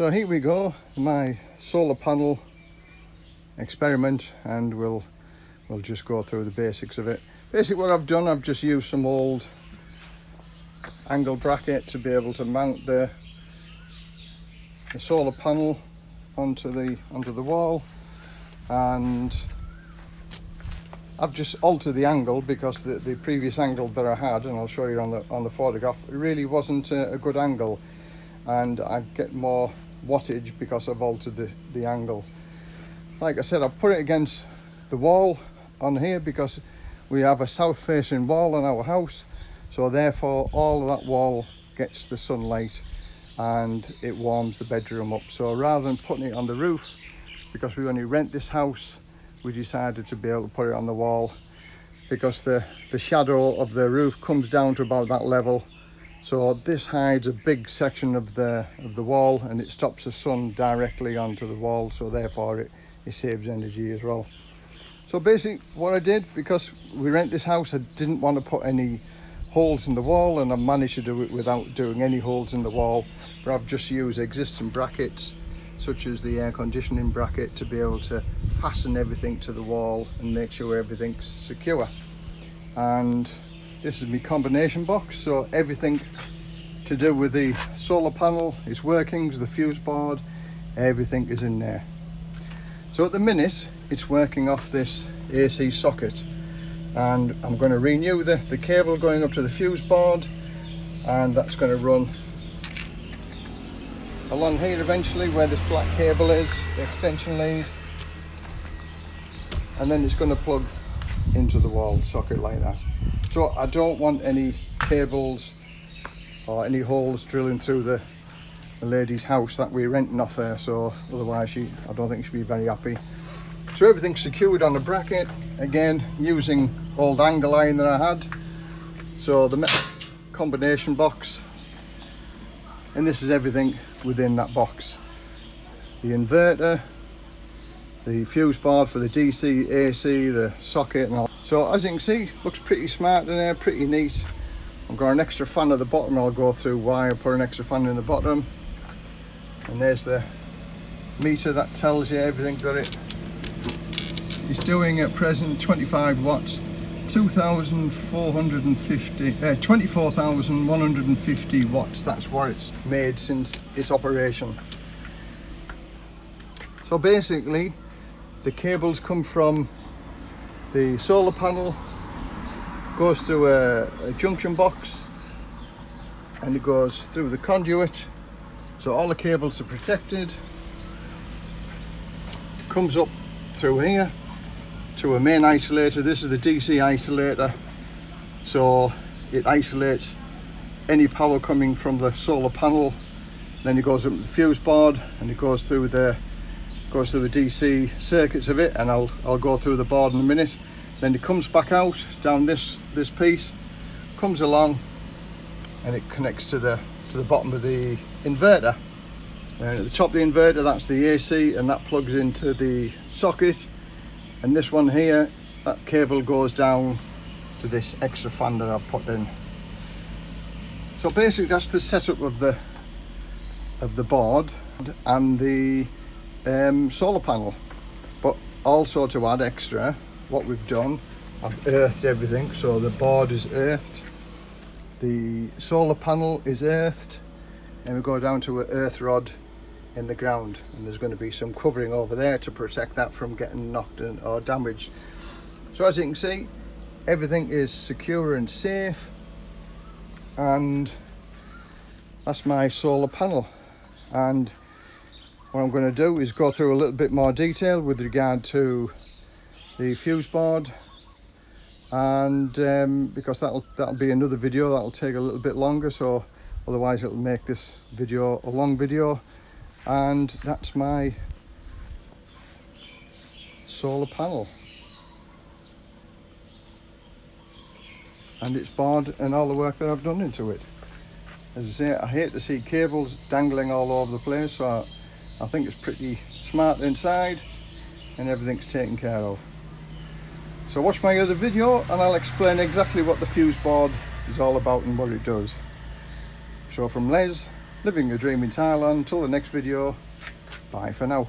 So here we go, my solar panel experiment and we'll we'll just go through the basics of it. Basically what I've done, I've just used some old angle bracket to be able to mount the, the solar panel onto the onto the wall and I've just altered the angle because the, the previous angle that I had and I'll show you on the on the photograph really wasn't a, a good angle and I get more wattage because I've altered the, the angle. Like I said I've put it against the wall on here because we have a south facing wall in our house so therefore all of that wall gets the sunlight and it warms the bedroom up. So rather than putting it on the roof because we only rent this house we decided to be able to put it on the wall because the the shadow of the roof comes down to about that level so this hides a big section of the of the wall and it stops the sun directly onto the wall so therefore it, it saves energy as well. So basically what I did because we rent this house I didn't want to put any holes in the wall and I managed to do it without doing any holes in the wall but I've just used existing brackets such as the air conditioning bracket to be able to fasten everything to the wall and make sure everything's secure. And this is my combination box so everything to do with the solar panel its workings the fuse board everything is in there. So at the minute it's working off this AC socket. And I'm going to renew the, the cable going up to the fuse board and that's going to run along here eventually where this black cable is, the extension lead. And then it's going to plug into the wall socket like that. So I don't want any cables or any holes drilling through the, the lady's house that we're renting off her so otherwise she I don't think she'd be very happy. So everything's secured on the bracket again using old angle iron that I had. So the combination box and this is everything within that box the inverter the fuse board for the DC AC the socket and all so as you can see looks pretty smart in there pretty neat I've got an extra fan at the bottom I'll go through why I put an extra fan in the bottom and there's the meter that tells you everything that it is doing at present 25 watts 2,450, uh, 24,150 watts. That's what it's made since its operation. So basically, the cables come from the solar panel, goes through a, a junction box, and it goes through the conduit. So all the cables are protected. Comes up through here to a main isolator. This is the DC isolator. So it isolates any power coming from the solar panel. Then it goes up the fuse board and it goes through the goes through the DC circuits of it and I'll I'll go through the board in a minute. Then it comes back out down this this piece, comes along and it connects to the to the bottom of the inverter. And at the top of the inverter that's the AC and that plugs into the socket and this one here that cable goes down to this extra fan that I've put in so basically that's the setup of the of the board and the um, solar panel but also to add extra what we've done I've earthed everything so the board is earthed the solar panel is earthed and we go down to an earth rod in the ground and there's going to be some covering over there to protect that from getting knocked or damaged. So as you can see everything is secure and safe and that's my solar panel. And what I'm going to do is go through a little bit more detail with regard to the fuse board. And um, because that'll that'll be another video that'll take a little bit longer so otherwise it'll make this video a long video. And that's my solar panel. And it's barred and all the work that I've done into it. As I say I hate to see cables dangling all over the place so I, I think it's pretty smart inside and everything's taken care of so watch my other video and I'll explain exactly what the fuse board is all about and what it does so from Les living the dream in Thailand. Till the next video, bye for now.